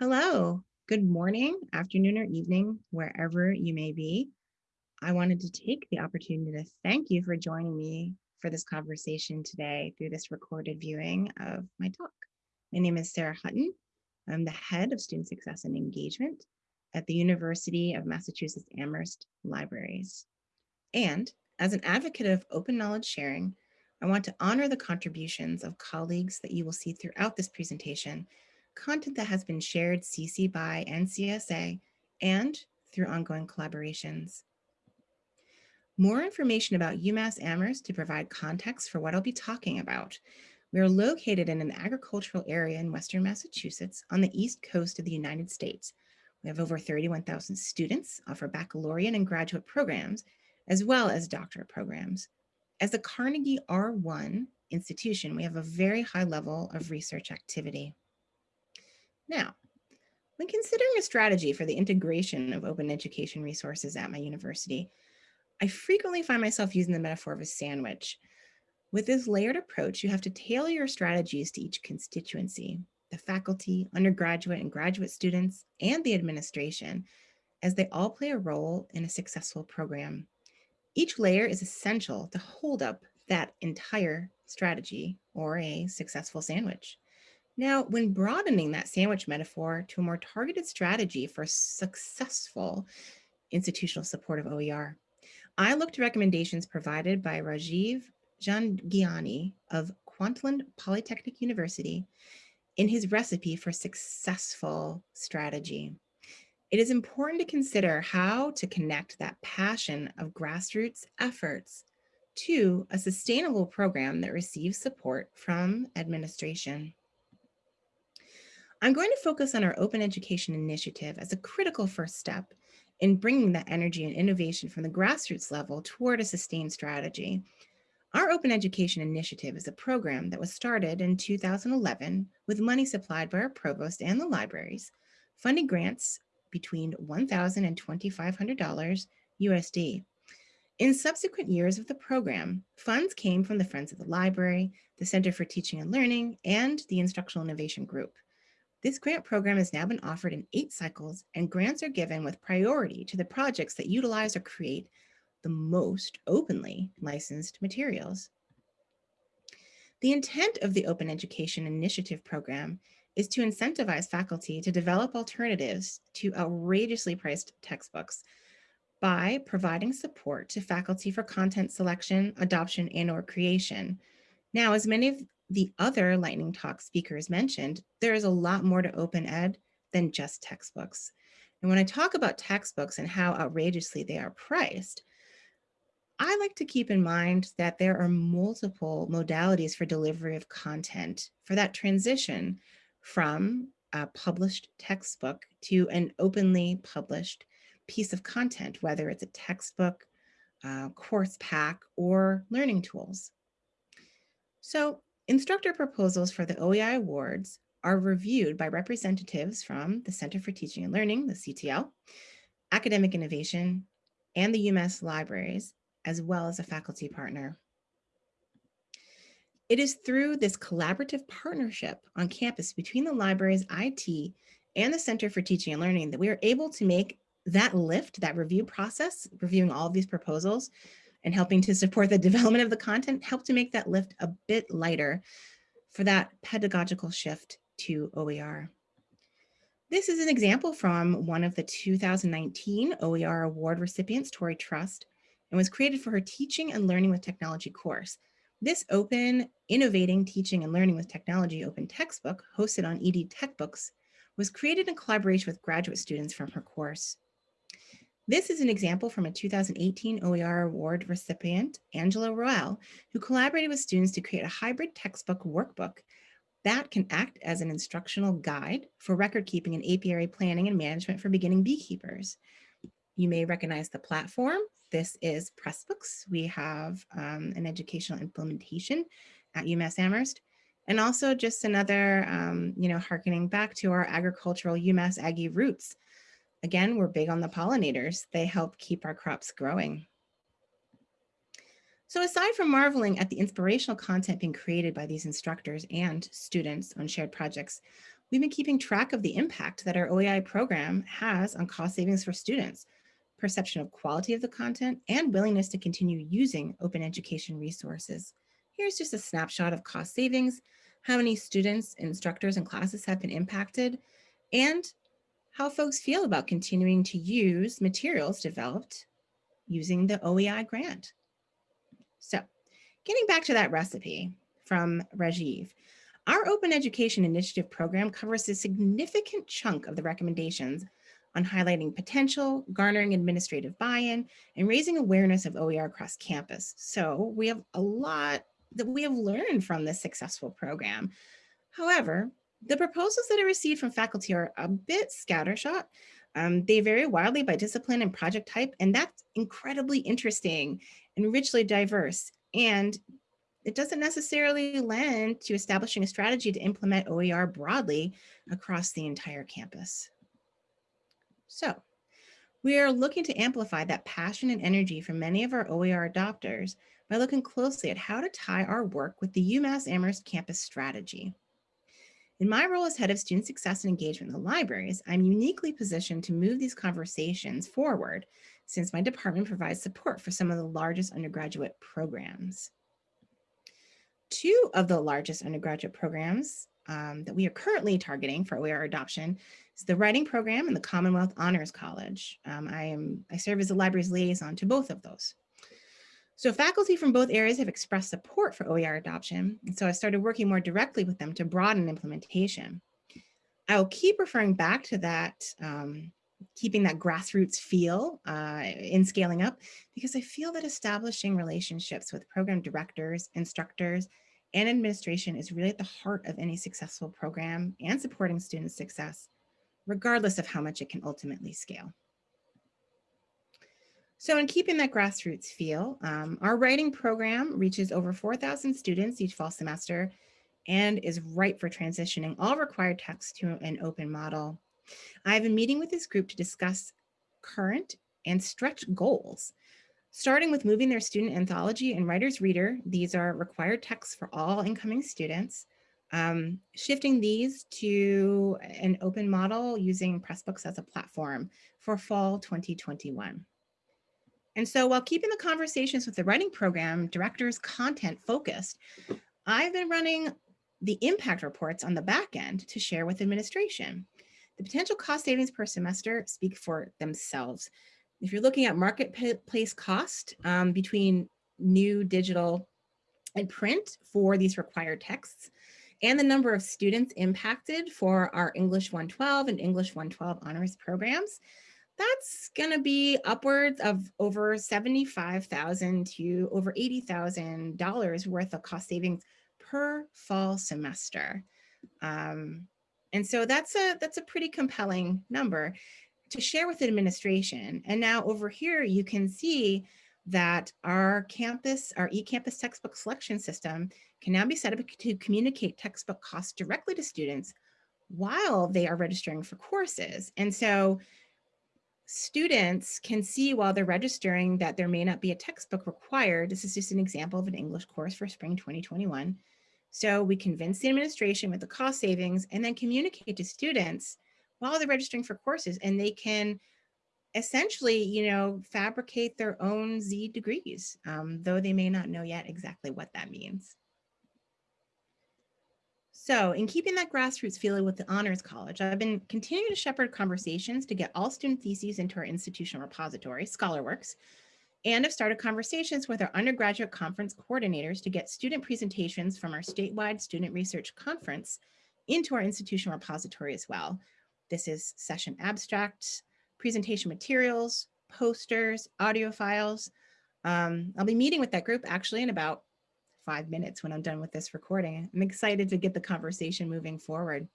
Hello, good morning, afternoon, or evening, wherever you may be. I wanted to take the opportunity to thank you for joining me for this conversation today through this recorded viewing of my talk. My name is Sarah Hutton. I'm the head of student success and engagement at the University of Massachusetts Amherst Libraries. And as an advocate of open knowledge sharing, I want to honor the contributions of colleagues that you will see throughout this presentation content that has been shared CC by NCSA and through ongoing collaborations. More information about UMass Amherst to provide context for what I'll be talking about. We are located in an agricultural area in Western Massachusetts on the East Coast of the United States. We have over 31,000 students, offer baccalaureate and graduate programs, as well as doctorate programs. As a Carnegie R1 institution, we have a very high level of research activity. Now, when considering a strategy for the integration of open education resources at my university, I frequently find myself using the metaphor of a sandwich. With this layered approach, you have to tailor your strategies to each constituency, the faculty, undergraduate and graduate students, and the administration, as they all play a role in a successful program. Each layer is essential to hold up that entire strategy or a successful sandwich. Now, when broadening that sandwich metaphor to a more targeted strategy for successful institutional support of OER, I looked to recommendations provided by Rajiv Jhangiani of Kwantlen Polytechnic University in his recipe for successful strategy. It is important to consider how to connect that passion of grassroots efforts to a sustainable program that receives support from administration. I'm going to focus on our open education initiative as a critical first step in bringing that energy and innovation from the grassroots level toward a sustained strategy. Our Open Education Initiative is a program that was started in 2011 with money supplied by our provost and the libraries, funding grants between $1,000 and $2,500 USD. In subsequent years of the program, funds came from the Friends of the Library, the Center for Teaching and Learning, and the Instructional Innovation Group. This grant program has now been offered in eight cycles and grants are given with priority to the projects that utilize or create the most openly licensed materials. The intent of the Open Education Initiative program is to incentivize faculty to develop alternatives to outrageously priced textbooks by providing support to faculty for content selection, adoption, and or creation. Now, as many of the other lightning talk speakers mentioned, there is a lot more to open ed than just textbooks. And when I talk about textbooks and how outrageously they are priced, I like to keep in mind that there are multiple modalities for delivery of content for that transition from a published textbook to an openly published piece of content, whether it's a textbook, uh, course pack, or learning tools. So Instructor proposals for the OEI awards are reviewed by representatives from the Center for Teaching and Learning, the CTL, Academic Innovation, and the UMass Libraries, as well as a faculty partner. It is through this collaborative partnership on campus between the library's IT and the Center for Teaching and Learning that we are able to make that lift, that review process, reviewing all of these proposals, and helping to support the development of the content help to make that lift a bit lighter for that pedagogical shift to OER. This is an example from one of the 2019 OER award recipients, Torrey Trust, and was created for her Teaching and Learning with Technology course. This open, innovating teaching and learning with technology open textbook hosted on EdTech Books was created in collaboration with graduate students from her course. This is an example from a 2018 OER award recipient, Angela Roel, who collaborated with students to create a hybrid textbook workbook that can act as an instructional guide for record keeping and apiary planning and management for beginning beekeepers. You may recognize the platform. This is Pressbooks. We have um, an educational implementation at UMass Amherst. And also just another, um, you know, harkening back to our agricultural UMass Aggie roots Again, we're big on the pollinators. They help keep our crops growing. So aside from marveling at the inspirational content being created by these instructors and students on shared projects, We've been keeping track of the impact that our OEI program has on cost savings for students, perception of quality of the content, and willingness to continue using open education resources. Here's just a snapshot of cost savings, how many students, instructors, and classes have been impacted, and how folks feel about continuing to use materials developed using the OEI grant. So getting back to that recipe from Rajiv, our Open Education Initiative program covers a significant chunk of the recommendations on highlighting potential, garnering administrative buy-in, and raising awareness of OER across campus. So we have a lot that we have learned from this successful program. However, the proposals that I received from faculty are a bit scattershot. Um, they vary wildly by discipline and project type, and that's incredibly interesting and richly diverse. And it doesn't necessarily lend to establishing a strategy to implement OER broadly across the entire campus. So we are looking to amplify that passion and energy from many of our OER adopters by looking closely at how to tie our work with the UMass Amherst campus strategy. In my role as head of student success and engagement in the libraries, I'm uniquely positioned to move these conversations forward since my department provides support for some of the largest undergraduate programs. Two of the largest undergraduate programs um, that we are currently targeting for OER adoption is the writing program and the Commonwealth Honors College. Um, I, am, I serve as the library's liaison to both of those. So faculty from both areas have expressed support for OER adoption, and so I started working more directly with them to broaden implementation. I will keep referring back to that, um, keeping that grassroots feel uh, in scaling up, because I feel that establishing relationships with program directors, instructors, and administration is really at the heart of any successful program and supporting student success, regardless of how much it can ultimately scale. So in keeping that grassroots feel, um, our writing program reaches over 4,000 students each fall semester and is ripe for transitioning all required texts to an open model. I've a meeting with this group to discuss current and stretch goals, starting with moving their student anthology and writer's reader. These are required texts for all incoming students. Um, shifting these to an open model using Pressbooks as a platform for fall 2021. And so while keeping the conversations with the writing program directors content focused, I've been running the impact reports on the back end to share with administration. The potential cost savings per semester speak for themselves. If you're looking at marketplace cost um, between new digital and print for these required texts, and the number of students impacted for our English 112 and English 112 honors programs, that's going to be upwards of over 75,000 to over $80,000 worth of cost savings per fall semester. Um, and so that's a that's a pretty compelling number to share with the administration. And now over here, you can see that our campus, our eCampus textbook selection system can now be set up to communicate textbook costs directly to students while they are registering for courses. And so students can see while they're registering that there may not be a textbook required. This is just an example of an English course for spring 2021. So we convince the administration with the cost savings and then communicate to students while they're registering for courses and they can essentially, you know, fabricate their own Z degrees, um, though they may not know yet exactly what that means. So in keeping that grassroots feeling with the Honors College, I've been continuing to shepherd conversations to get all student theses into our institutional repository, ScholarWorks, and have started conversations with our undergraduate conference coordinators to get student presentations from our statewide student research conference into our institutional repository as well. This is session abstracts, presentation materials, posters, audio files. Um, I'll be meeting with that group actually in about five minutes when I'm done with this recording. I'm excited to get the conversation moving forward.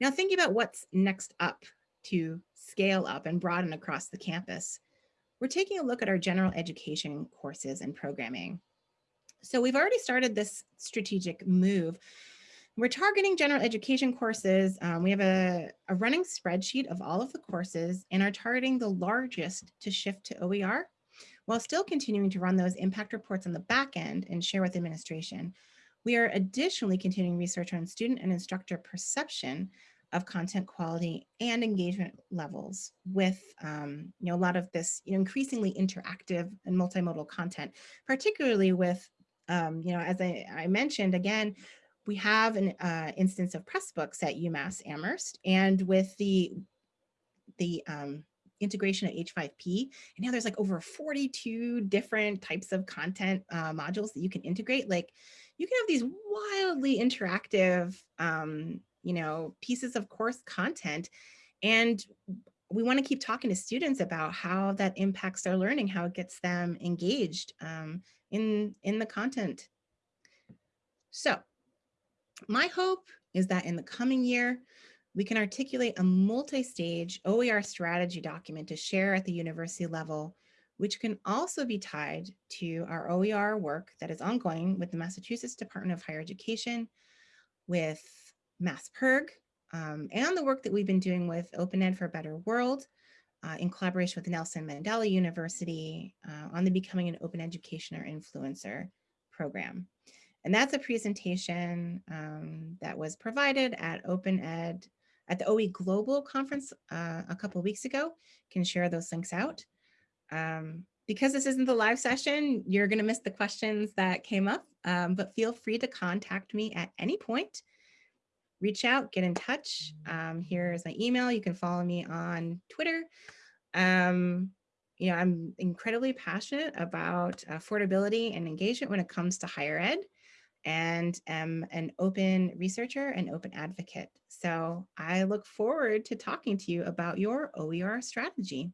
Now thinking about what's next up to scale up and broaden across the campus, we're taking a look at our general education courses and programming. So we've already started this strategic move. We're targeting general education courses. Um, we have a, a running spreadsheet of all of the courses and are targeting the largest to shift to OER while still continuing to run those impact reports on the back end and share with administration. We are additionally continuing research on student and instructor perception of content quality and engagement levels with um, you know, a lot of this you know, increasingly interactive and multimodal content, particularly with, um, you know, as I, I mentioned, again, we have an uh, instance of Pressbooks at UMass Amherst, and with the the um, integration of H5P, and now there's like over 42 different types of content uh, modules that you can integrate. Like you can have these wildly interactive, um, you know, pieces of course content, and we want to keep talking to students about how that impacts their learning, how it gets them engaged um, in in the content. So my hope is that in the coming year, we can articulate a multi-stage OER strategy document to share at the university level, which can also be tied to our OER work that is ongoing with the Massachusetts Department of Higher Education, with MassPIRG, um, and the work that we've been doing with Open Ed for a Better World uh, in collaboration with Nelson Mandela University uh, on the Becoming an Open Educator Influencer program. And that's a presentation um, that was provided at Open Ed at the OE Global Conference uh, a couple weeks ago. Can share those links out. Um, because this isn't the live session, you're going to miss the questions that came up, um, but feel free to contact me at any point. Reach out, get in touch. Um, here's my email. You can follow me on Twitter. Um, you know, I'm incredibly passionate about affordability and engagement when it comes to higher ed and am an open researcher and open advocate. So I look forward to talking to you about your OER strategy.